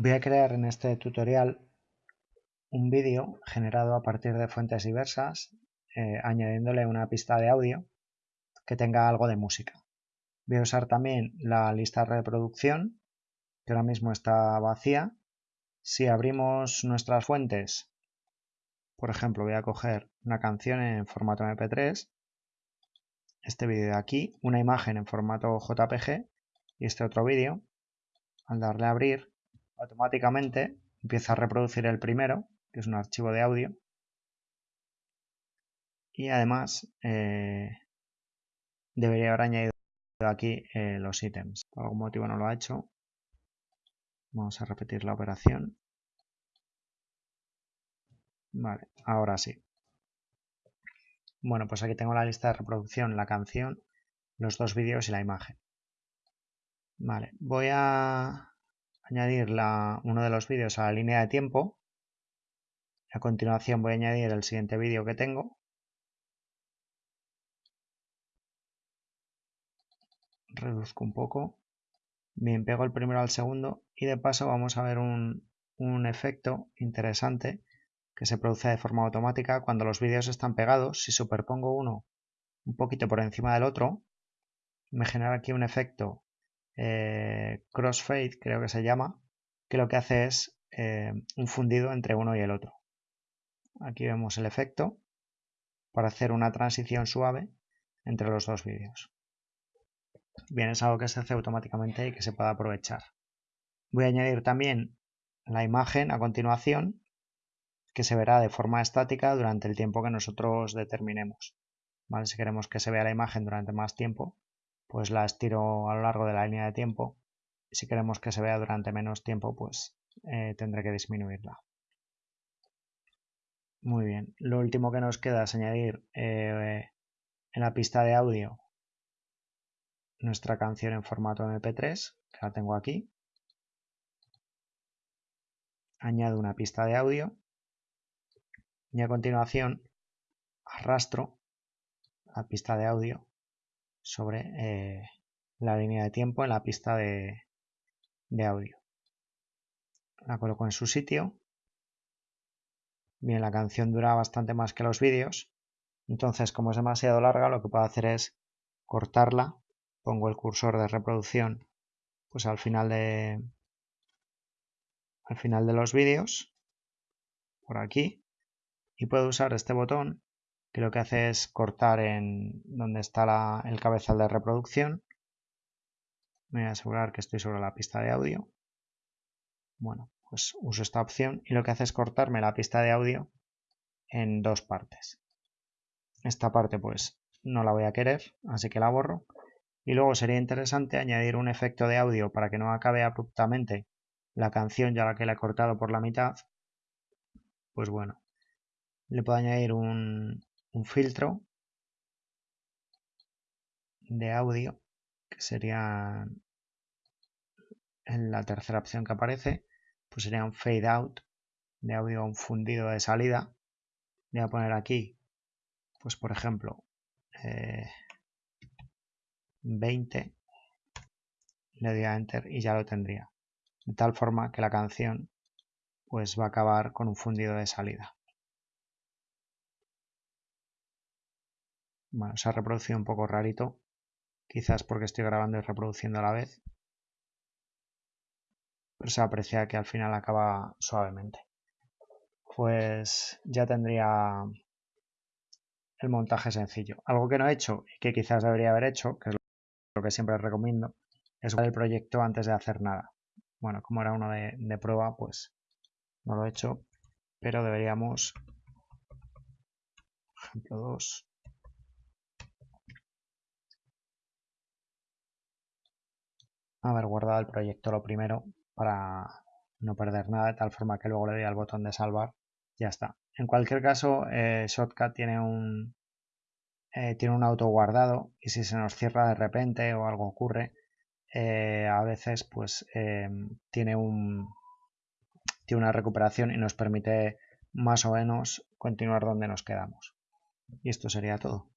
Voy a crear en este tutorial un vídeo generado a partir de fuentes diversas, eh, añadiéndole una pista de audio que tenga algo de música. Voy a usar también la lista de reproducción, que ahora mismo está vacía. Si abrimos nuestras fuentes, por ejemplo, voy a coger una canción en formato MP3, este vídeo de aquí, una imagen en formato JPG y este otro vídeo. Al darle a abrir, automáticamente empieza a reproducir el primero, que es un archivo de audio. Y además eh, debería haber añadido aquí eh, los ítems. Por algún motivo no lo ha hecho. Vamos a repetir la operación. Vale, ahora sí. Bueno, pues aquí tengo la lista de reproducción, la canción, los dos vídeos y la imagen. Vale, voy a añadir uno de los vídeos a la línea de tiempo. A continuación voy a añadir el siguiente vídeo que tengo. Reduzco un poco. Bien, pego el primero al segundo y de paso vamos a ver un, un efecto interesante que se produce de forma automática cuando los vídeos están pegados. Si superpongo uno un poquito por encima del otro, me genera aquí un efecto eh, crossfade, creo que se llama, que lo que hace es eh, un fundido entre uno y el otro. Aquí vemos el efecto para hacer una transición suave entre los dos vídeos. Bien, es algo que se hace automáticamente y que se puede aprovechar. Voy a añadir también la imagen a continuación que se verá de forma estática durante el tiempo que nosotros determinemos. Si queremos que se vea la imagen durante más tiempo, pues la estiro a lo largo de la línea de tiempo. Si queremos que se vea durante menos tiempo, pues eh, tendré que disminuirla. Muy bien, lo último que nos queda es añadir eh, en la pista de audio nuestra canción en formato MP3, que la tengo aquí. Añado una pista de audio y a continuación arrastro la pista de audio sobre eh, la línea de tiempo en la pista de, audio. La coloco en su sitio. Bien, la canción dura bastante más que los vídeos. Entonces, como es demasiado larga, lo que puedo hacer es cortarla. Pongo el cursor de reproducción pues al final de al final de los vídeos por aquí y puedo usar este botón que lo que hace es cortar en donde está el cabezal de reproducción. Me voy a asegurar que estoy sobre la pista de audio. Bueno, pues uso esta opción y lo que hace es cortarme la pista de audio en dos partes. Esta parte pues no la voy a querer, así que la borro. Y luego sería interesante añadir un efecto de audio para que no acabe abruptamente la canción ya la que la he cortado por la mitad. Pues bueno, le puedo añadir un, un filtro de audio, que sería en la tercera opción que aparece, pues sería un fade out de audio, un fundido de salida. Voy a poner aquí, pues por ejemplo, 20, eh, le doy a enter y ya lo tendría. De tal forma que la canción pues va a acabar con un fundido de salida. Bueno, se ha reproducido un poco rarito, quizás porque estoy grabando y reproduciendo a la vez, pero se aprecia que al final acaba suavemente. Pues ya tendría el montaje sencillo. Algo que no he hecho y que quizás debería haber hecho, que es lo que siempre recomiendo, es el proyecto antes de hacer nada. Bueno, como era uno de, de prueba, pues no lo he hecho, pero deberíamos, ejemplo 2, haber guardado el proyecto lo primero para no perder nada de tal forma que luego le doy al botón de salvar ya está. En cualquier caso eh, Shotcut tiene un eh, tiene un auto guardado y si se nos cierra de repente o algo ocurre eh, a veces pues tiene un tiene una recuperación y nos permite más o menos continuar donde nos quedamos. Y esto sería todo